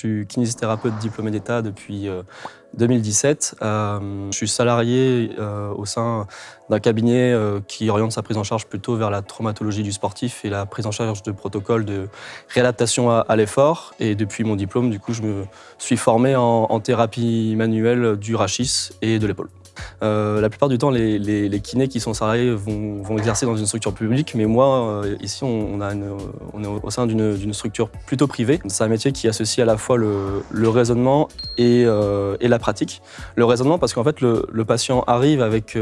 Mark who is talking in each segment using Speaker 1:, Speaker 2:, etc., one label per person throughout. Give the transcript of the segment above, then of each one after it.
Speaker 1: suis kinésithérapeute diplômé d'État depuis 2017. je suis salarié au sein d'un cabinet qui oriente sa prise en charge plutôt vers la traumatologie du sportif et la prise en charge de protocoles de réadaptation à, l'effort. Et depuis mon diplôme, du coup, je me suis formé en thérapie manuelle du rachis et de l'épaule. Euh, la plupart du temps, les, kinés qui sont salariés vont, exercer dans une structure publique, mais moi, euh, ici, on, a est au sein d'une structure plutôt privée. C'est un métier qui associe à la fois le, raisonnement euh, et, la pratique. Le raisonnement parce qu'en fait, le, patient arrive avec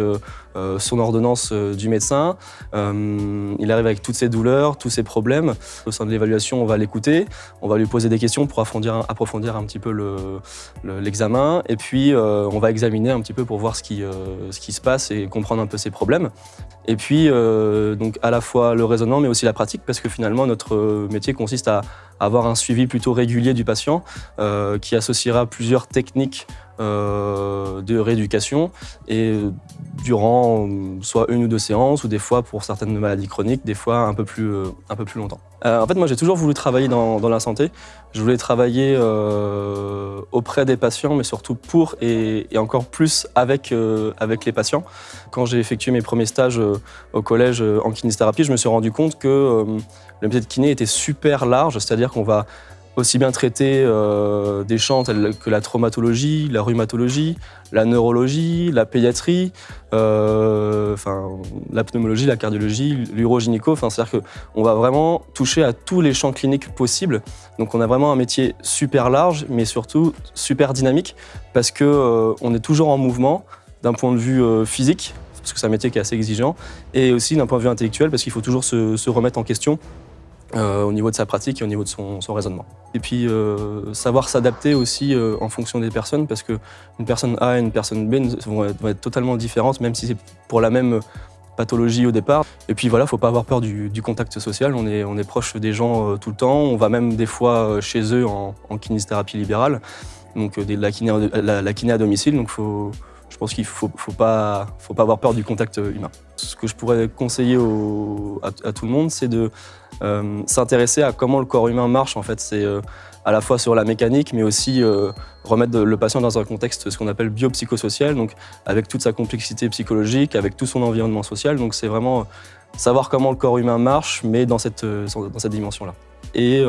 Speaker 1: son ordonnance du médecin, il arrive avec toutes ses douleurs, tous ses problèmes. Au sein de l'évaluation, on va l'écouter, on va lui poser des questions pour approfondir, un petit peu l'examen, et puis on va examiner un petit peu pour voir ce euh, ce qui se passe et comprendre un peu ses problèmes. Et puis, euh, donc à la fois le raisonnement, mais aussi la pratique, parce que finalement, notre métier consiste à avoir un suivi plutôt régulier du patient, euh, qui associera plusieurs techniques de rééducation et durant soit une ou deux séances ou des fois pour certaines maladies chroniques, des fois un peu plus, un peu plus longtemps. en fait, moi j'ai toujours voulu travailler dans, la santé. Je voulais travailler auprès des patients, mais surtout pour et, encore plus avec, euh, avec les patients. Quand j'ai effectué mes premiers stages euh, au collège euh, en kinésithérapie, je me suis rendu compte que le métier de kiné était super large, c'est-à-dire qu'on va aussi bien traiter euh, des champs tels que la traumatologie, la rhumatologie, la neurologie, la pédiatrie, euh, la pneumologie, la cardiologie, l'urogynéco. Enfin, C'est-à-dire qu'on va vraiment toucher à tous les champs cliniques possibles. Donc on a vraiment un métier super large, mais surtout super dynamique, parce qu'on euh, est toujours en mouvement d'un point de vue physique, parce que c'est un métier qui est assez exigeant, et aussi d'un point de vue intellectuel, parce qu'il faut toujours se remettre en question euh, au niveau de sa pratique et au niveau de son, raisonnement. Et puis euh, savoir s'adapter aussi euh, en fonction des personnes parce qu'une personne A et une personne B vont être, totalement différentes même si c'est pour la même pathologie au départ. Et puis voilà, il ne faut pas avoir peur du, contact social, on est, on est proche des gens tout le temps, on va même des fois chez eux en, kinésithérapie libérale, donc la, kiné, la, kiné à domicile, donc faut, je pense qu'il ne faut, faut, pas, faut pas avoir peur du contact humain. Ce que je pourrais conseiller à, tout le monde, c'est de euh, s'intéresser à comment le corps humain marche. En fait, c'est euh, à la fois sur la mécanique, mais aussi euh, remettre le patient dans un contexte, ce qu'on appelle biopsychosocial, donc avec toute sa complexité psychologique, avec tout son environnement social. Donc c'est vraiment savoir comment le corps humain marche, mais dans cette, dans cette dimension-là. Et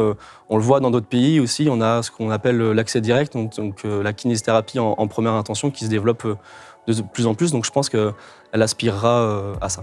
Speaker 1: on le voit dans d'autres pays aussi, on a ce qu'on appelle l'accès direct, donc, la kinésithérapie en, en, première intention qui se développe de plus en plus. Donc je pense qu'elle aspirera à ça.